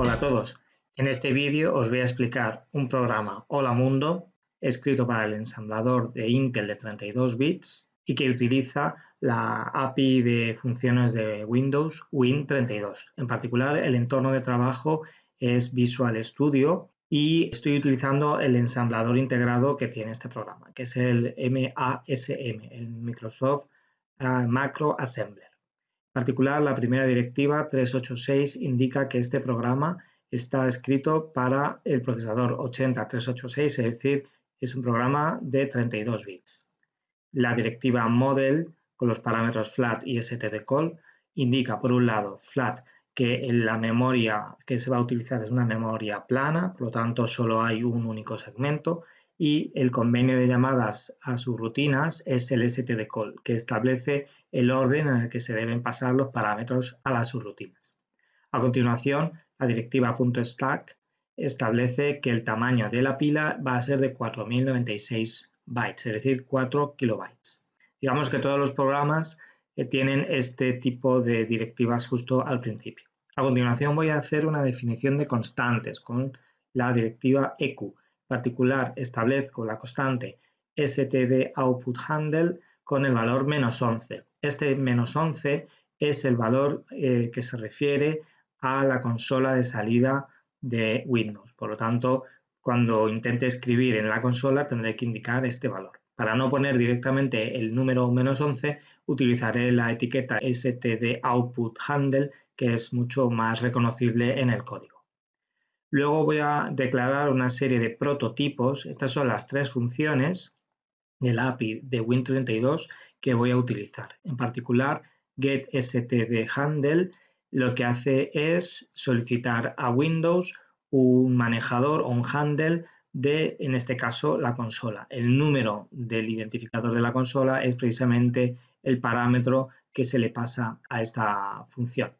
Hola a todos, en este vídeo os voy a explicar un programa Hola Mundo escrito para el ensamblador de Intel de 32 bits y que utiliza la API de funciones de Windows Win32. En particular, el entorno de trabajo es Visual Studio y estoy utilizando el ensamblador integrado que tiene este programa, que es el MASM, el Microsoft ah, Macro Assembler. Particular, la primera directiva 386 indica que este programa está escrito para el procesador 80386, es decir, es un programa de 32 bits. La directiva model con los parámetros flat y stdcall indica, por un lado, flat que la memoria que se va a utilizar es una memoria plana, por lo tanto solo hay un único segmento y el convenio de llamadas a rutinas es el stdcall, que establece el orden en el que se deben pasar los parámetros a las subrutinas. A continuación, la directiva .stack establece que el tamaño de la pila va a ser de 4096 bytes, es decir, 4 kilobytes. Digamos que todos los programas eh, tienen este tipo de directivas justo al principio. A continuación voy a hacer una definición de constantes con la directiva EQ. Particular, establezco la constante std handle con el valor menos 11. Este menos 11 es el valor eh, que se refiere a la consola de salida de Windows. Por lo tanto, cuando intente escribir en la consola tendré que indicar este valor. Para no poner directamente el número menos 11, utilizaré la etiqueta std handle que es mucho más reconocible en el código. Luego voy a declarar una serie de prototipos. Estas son las tres funciones del API de Win32 que voy a utilizar. En particular, getStdHandle lo que hace es solicitar a Windows un manejador o un handle de, en este caso, la consola. El número del identificador de la consola es precisamente el parámetro que se le pasa a esta función.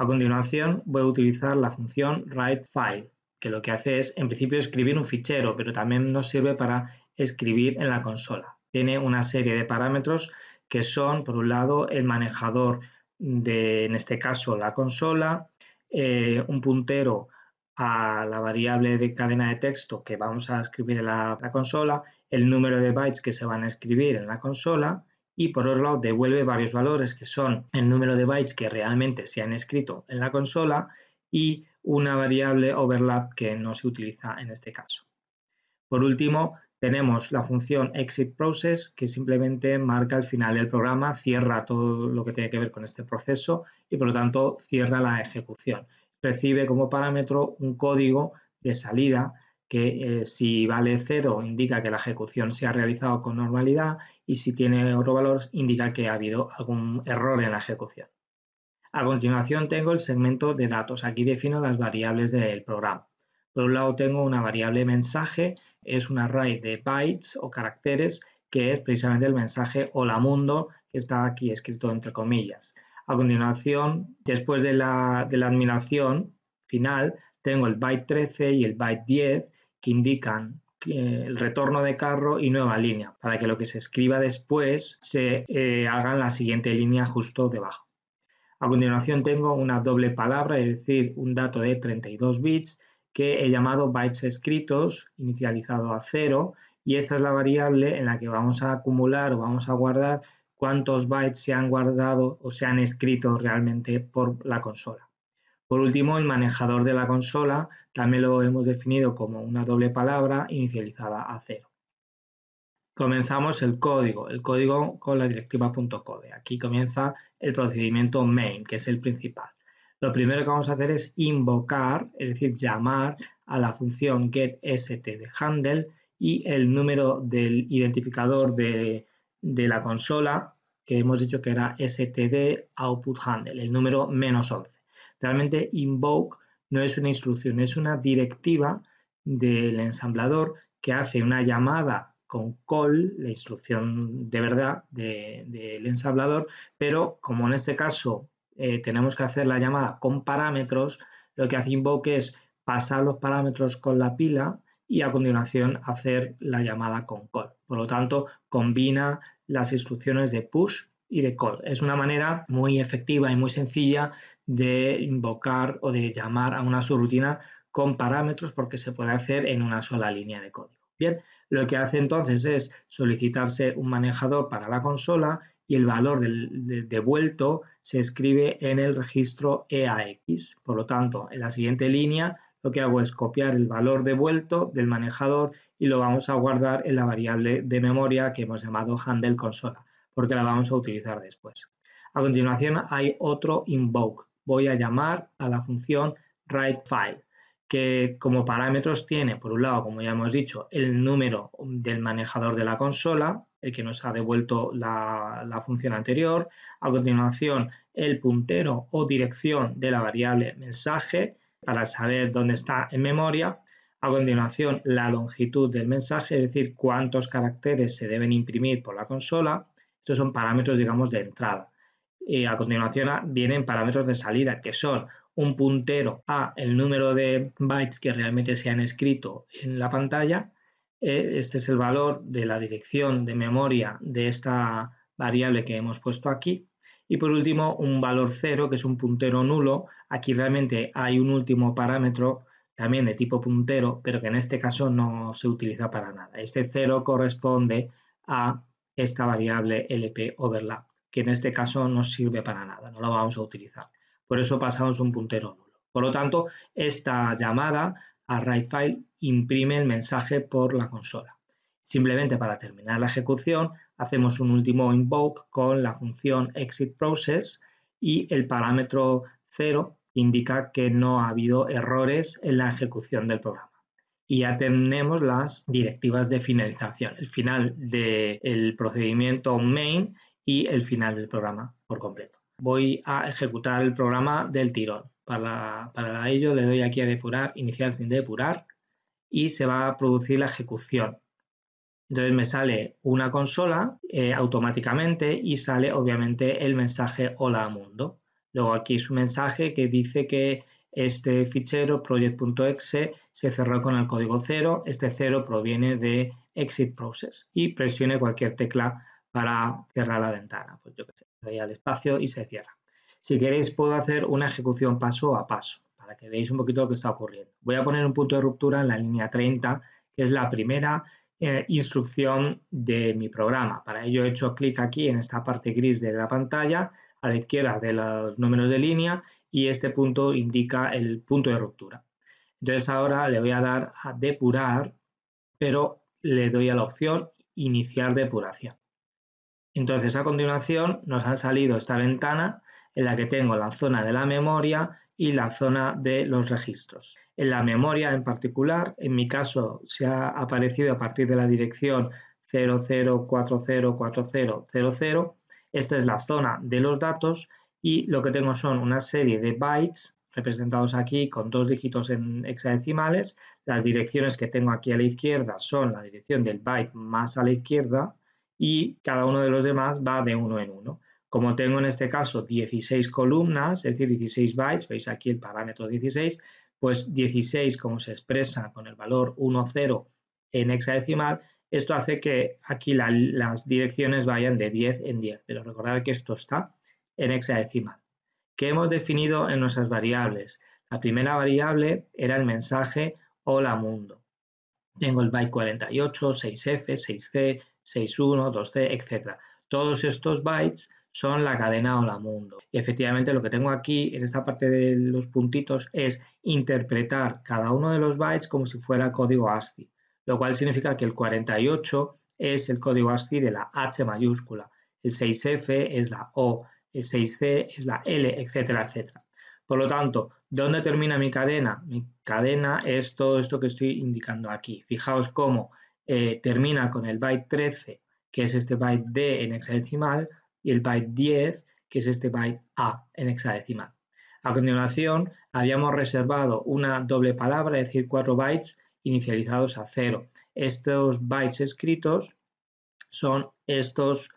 A continuación voy a utilizar la función writeFile, que lo que hace es en principio escribir un fichero, pero también nos sirve para escribir en la consola. Tiene una serie de parámetros que son, por un lado, el manejador de, en este caso, la consola, eh, un puntero a la variable de cadena de texto que vamos a escribir en la, consola, el número de bytes que se van a escribir en la consola y por otro lado devuelve varios valores que son el número de bytes que realmente se han escrito en la consola y una variable overlap que no se utiliza en este caso. Por último, tenemos la función exit process que simplemente marca el final del programa, cierra todo lo que tiene que ver con este proceso y por lo tanto cierra la ejecución. Recibe como parámetro un código de salida que eh, si vale 0 indica que la ejecución se ha realizado con normalidad y si tiene otro valor indica que ha habido algún error en la ejecución. A continuación tengo el segmento de datos. Aquí defino las variables del programa. Por un lado tengo una variable mensaje, es un array de bytes o caracteres que es precisamente el mensaje hola mundo que está aquí escrito entre comillas. A continuación, después de la, de la admiración final, tengo el byte 13 y el byte 10 que indican el retorno de carro y nueva línea, para que lo que se escriba después se eh, haga en la siguiente línea justo debajo. A continuación tengo una doble palabra, es decir, un dato de 32 bits que he llamado bytes escritos, inicializado a 0, y esta es la variable en la que vamos a acumular o vamos a guardar cuántos bytes se han guardado o se han escrito realmente por la consola. Por último, el manejador de la consola también lo hemos definido como una doble palabra inicializada a cero. Comenzamos el código, el código con la directiva .code. Aquí comienza el procedimiento main, que es el principal. Lo primero que vamos a hacer es invocar, es decir, llamar a la función getStdHandle y el número del identificador de, de la consola que hemos dicho que era std output handle, el número menos 11. Realmente invoke no es una instrucción, es una directiva del ensamblador que hace una llamada con call, la instrucción de verdad del ensamblador, pero como en este caso eh, tenemos que hacer la llamada con parámetros, lo que hace invoke es pasar los parámetros con la pila y a continuación hacer la llamada con call. Por lo tanto, combina las instrucciones de push y de call. Es una manera muy efectiva y muy sencilla de invocar o de llamar a una subrutina con parámetros porque se puede hacer en una sola línea de código. Bien, lo que hace entonces es solicitarse un manejador para la consola y el valor devuelto se escribe en el registro EAX. Por lo tanto, en la siguiente línea lo que hago es copiar el valor devuelto del manejador y lo vamos a guardar en la variable de memoria que hemos llamado handle consola, porque la vamos a utilizar después. A continuación hay otro invoke. Voy a llamar a la función writeFile que como parámetros tiene, por un lado, como ya hemos dicho, el número del manejador de la consola, el que nos ha devuelto la, la, función anterior, a continuación el puntero o dirección de la variable mensaje para saber dónde está en memoria, a continuación la longitud del mensaje, es decir, cuántos caracteres se deben imprimir por la consola, estos son parámetros, digamos, de entrada. Y a continuación vienen parámetros de salida, que son un puntero a el número de bytes que realmente se han escrito en la pantalla. Eh, este es el valor de la dirección de memoria de esta variable que hemos puesto aquí. Y por último, un valor cero, que es un puntero nulo. Aquí realmente hay un último parámetro también de tipo puntero, pero que en este caso no se utiliza para nada. Este cero corresponde a esta variable LP overlap, que en este caso no sirve para nada, no la vamos a utilizar. Por eso pasamos un puntero nulo. Por lo tanto, esta llamada a writeFile imprime el mensaje por la consola. Simplemente para terminar la ejecución, hacemos un último invoke con la función exitProcess y el parámetro 0 indica que no ha habido errores en la ejecución del programa. Y ya tenemos las directivas de finalización, el final del procedimiento main y el final del programa por completo voy a ejecutar el programa del tirón. Para, ello le doy aquí a depurar, iniciar sin depurar y se va a producir la ejecución. Entonces me sale una consola eh, automáticamente y sale obviamente el mensaje hola mundo. Luego aquí es un mensaje que dice que este fichero project.exe se cerró con el código 0. Este 0 proviene de exit process y presione cualquier tecla para cerrar la ventana. Pues yo que sé, doy al espacio y se cierra. Si queréis puedo hacer una ejecución paso a paso para que veáis un poquito lo que está ocurriendo. Voy a poner un punto de ruptura en la línea 30, que es la primera eh, instrucción de mi programa. Para ello he hecho clic aquí en esta parte gris de la pantalla, a la izquierda de los números de línea, y este punto indica el punto de ruptura. Entonces ahora le voy a dar a depurar, pero le doy a la opción iniciar depuración. Entonces a continuación nos ha salido esta ventana en la que tengo la zona de la memoria y la zona de los registros. En la memoria en particular, en mi caso se ha aparecido a partir de la dirección 00404000. Esta es la zona de los datos y lo que tengo son una serie de bytes representados aquí con dos dígitos en hexadecimales. Las direcciones que tengo aquí a la izquierda son la dirección del byte más a la izquierda y cada uno de los demás va de uno en uno. Como tengo en este caso 16 columnas, es decir, 16 bytes, veis aquí el parámetro 16, pues 16 como se expresa con el valor 1, 0 en hexadecimal, esto hace que aquí las direcciones vayan de 10 en 10, pero recordad que esto está en hexadecimal. ¿Qué hemos definido en nuestras variables? La primera variable era el mensaje hola mundo. Tengo el byte 48, 6F, 6C, 6.1, 2C, etc. Todos estos bytes son la cadena hola mundo. Efectivamente lo que tengo aquí en esta parte de los puntitos es interpretar cada uno de los bytes como si fuera código ASCII, lo cual significa que el 48 es el código ASCII de la H mayúscula, el 6F es la O, 6C es la L, etcétera, etcétera. Por lo tanto, ¿dónde termina mi cadena? Mi cadena es todo esto que estoy indicando aquí. Fijaos cómo eh, termina con el byte 13, que es este byte D en hexadecimal, y el byte 10, que es este byte A en hexadecimal. A continuación, habíamos reservado una doble palabra, es decir, cuatro bytes inicializados a cero. Estos bytes escritos son estos,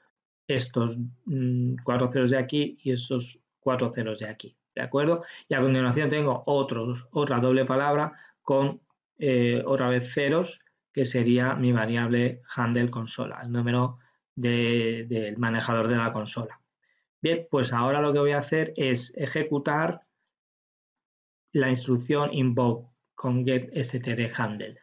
estos mm, cuatro ceros de aquí y estos cuatro ceros de aquí. ¿De acuerdo? Y a continuación tengo otra doble palabra con eh, otra vez ceros que sería mi variable handle consola, el número del manejador de la consola. Bien, pues ahora lo que voy a hacer es ejecutar la instrucción invoke con getStdHandle.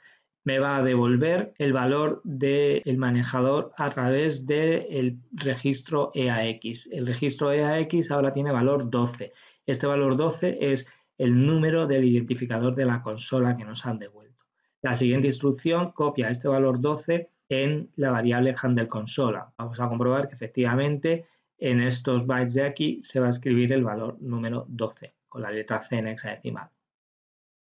Me va a devolver el valor del manejador a través del registro EAX. El registro EAX ahora tiene valor 12. Este valor 12 es el número del identificador de la consola que nos han devuelto. La siguiente instrucción copia este valor 12 en la variable handle consola. Vamos a comprobar que efectivamente en estos bytes de aquí se va a escribir el valor número 12 con la letra C en hexadecimal.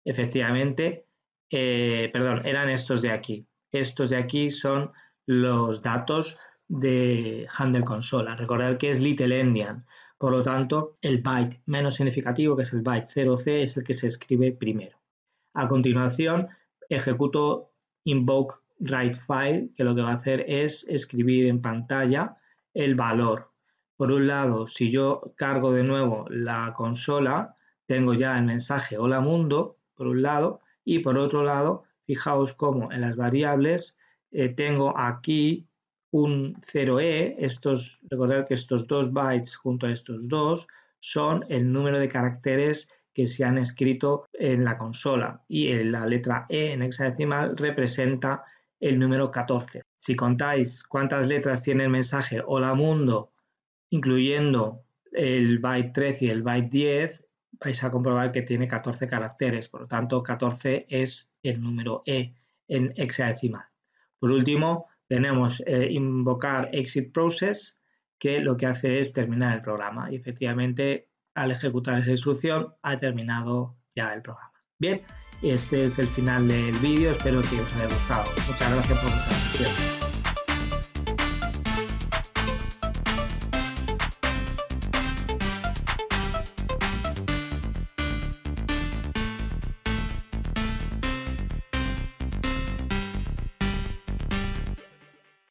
Efectivamente, eh, perdón, eran estos de aquí. Estos de aquí son los datos de handle consola. Recordad que es little endian. Por lo tanto, el byte menos significativo, que es el byte 0C, es el que se escribe primero. A continuación, ejecuto invoke write file, que lo que va a hacer es escribir en pantalla el valor por un lado, si yo cargo de nuevo la consola, tengo ya el mensaje hola mundo, por un lado, y por otro lado, fijaos cómo en las variables eh, tengo aquí un 0e, estos, recordar que estos dos bytes junto a estos dos son el número de caracteres que se han escrito en la consola y la letra E en hexadecimal representa el número 14. Si contáis cuántas letras tiene el mensaje hola mundo incluyendo el byte 13 y el byte 10, vais a comprobar que tiene 14 caracteres, por lo tanto 14 es el número E en hexadecimal. Por último, tenemos eh, invocar exit process, que lo que hace es terminar el programa y efectivamente al ejecutar esa instrucción ha terminado ya el programa. Bien, este es el final del vídeo, espero que os haya gustado. Muchas gracias por vuestra atención.